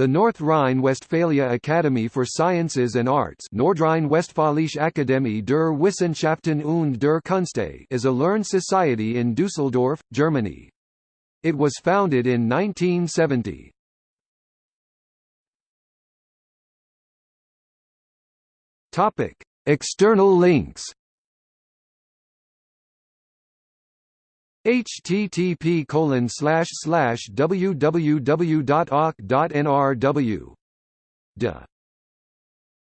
The North Rhine-Westphalia Academy for Sciences and Arts Nordrhein-Westfälische Akademie der Wissenschaften und der Künste is a learned society in Düsseldorf, Germany. It was founded in 1970. Topic: External links. Http colon slash slash